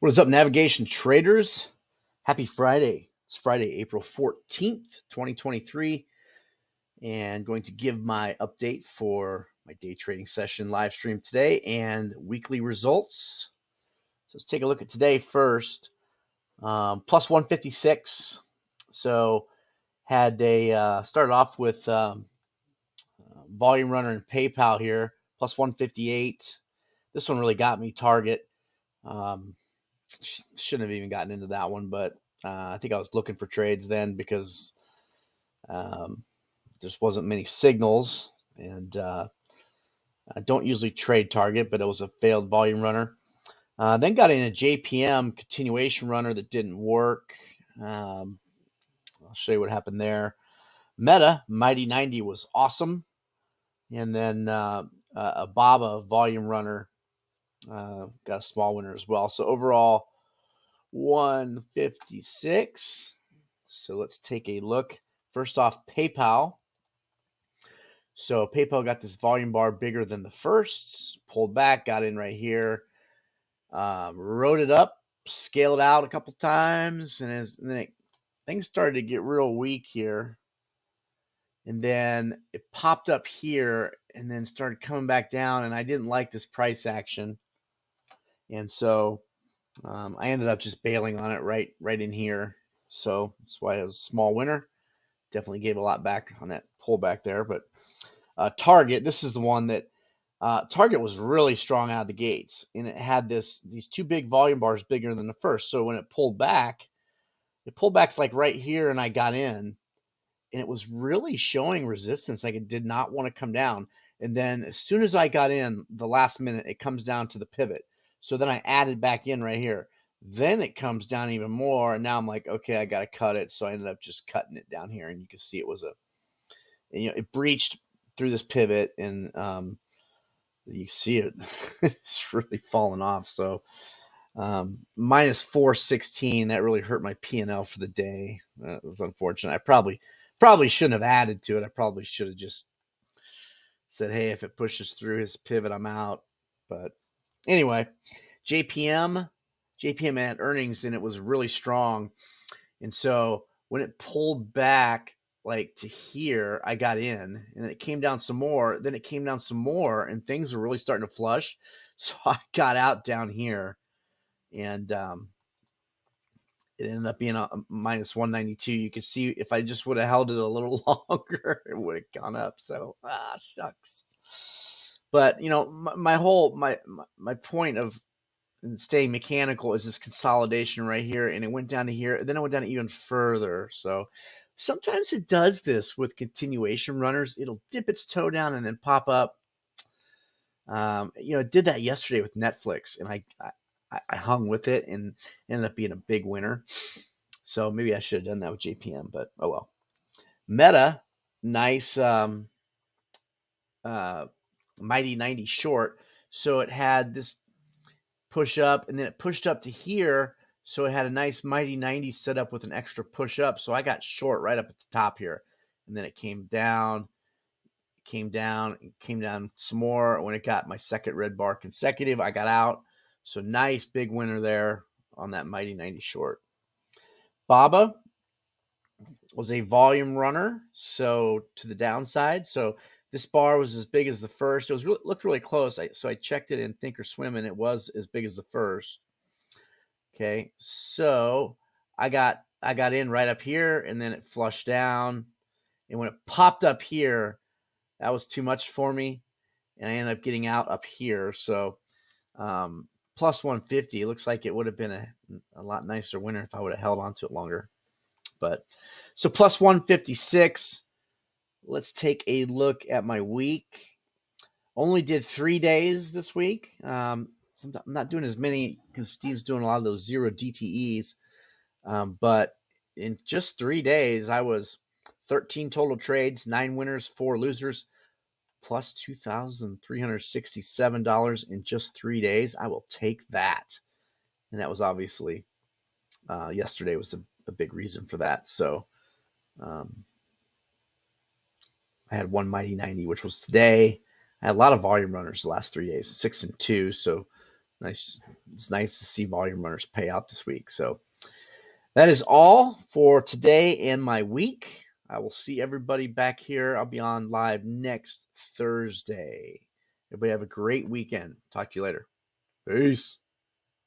What is up, navigation traders? Happy Friday. It's Friday, April 14th, 2023, and going to give my update for my day trading session live stream today and weekly results. So let's take a look at today first. Um, plus 156. So had they uh, started off with um, volume runner and PayPal here, plus 158. This one really got me target. Um, shouldn't have even gotten into that one, but uh, I think I was looking for trades then because um, there wasn't many signals, and uh, I don't usually trade target, but it was a failed volume runner. Uh, then got in a JPM continuation runner that didn't work. Um, I'll show you what happened there. Meta Mighty 90 was awesome, and then uh, a Baba volume runner uh, got a small winner as well. So overall, 156. So let's take a look. First off, PayPal. So PayPal got this volume bar bigger than the first, pulled back, got in right here, um, wrote it up, scaled out a couple times, and, as, and then it, things started to get real weak here. And then it popped up here and then started coming back down, and I didn't like this price action. And so um, I ended up just bailing on it right right in here. So that's why it was a small winner. Definitely gave a lot back on that pullback there. But uh, Target, this is the one that uh, Target was really strong out of the gates, and it had this these two big volume bars bigger than the first. So when it pulled back, it pulled back like right here, and I got in, and it was really showing resistance. Like it did not want to come down. And then as soon as I got in, the last minute, it comes down to the pivot. So then I added back in right here. Then it comes down even more. And now I'm like, okay, I got to cut it. So I ended up just cutting it down here. And you can see it was a, you know, it breached through this pivot and um, you see it, it's really falling off. So um, minus 416, that really hurt my P&L for the day. That was unfortunate. I probably, probably shouldn't have added to it. I probably should have just said, hey, if it pushes through his pivot, I'm out. But Anyway, JPM, JPM had earnings and it was really strong. And so when it pulled back like to here, I got in and it came down some more. Then it came down some more and things were really starting to flush. So I got out down here and um, it ended up being a minus 192. You can see if I just would have held it a little longer, it would have gone up. So, ah, shucks. But you know, my, my whole my, my point of staying mechanical is this consolidation right here, and it went down to here, then it went down even further. So sometimes it does this with continuation runners. It'll dip its toe down and then pop up. Um, you know, it did that yesterday with Netflix, and I, I I hung with it and ended up being a big winner. So maybe I should have done that with JPM, but oh well. Meta, nice um, uh, Mighty 90 short. So it had this push up and then it pushed up to here. So it had a nice Mighty 90 set up with an extra push up. So I got short right up at the top here. And then it came down, came down, came down some more. When it got my second red bar consecutive, I got out. So nice big winner there on that Mighty 90 short. Baba was a volume runner, so to the downside. So this bar was as big as the first. It was really, looked really close. I, so I checked it in Thinkorswim, and it was as big as the first. Okay, so I got I got in right up here, and then it flushed down. And when it popped up here, that was too much for me, and I ended up getting out up here. So um, plus 150. It looks like it would have been a, a lot nicer winner if I would have held on to it longer. But so plus 156. Let's take a look at my week. Only did three days this week. Um, I'm not doing as many because Steve's doing a lot of those zero DTEs. Um, but in just three days, I was 13 total trades, nine winners, four losers, plus $2,367 in just three days. I will take that. And that was obviously uh, yesterday was a, a, big reason for that. So um, I had one Mighty 90, which was today. I had a lot of volume runners the last three days, six and two. So nice. It's nice to see volume runners pay out this week. So that is all for today and my week. I will see everybody back here. I'll be on live next Thursday. Everybody have a great weekend. Talk to you later. Peace.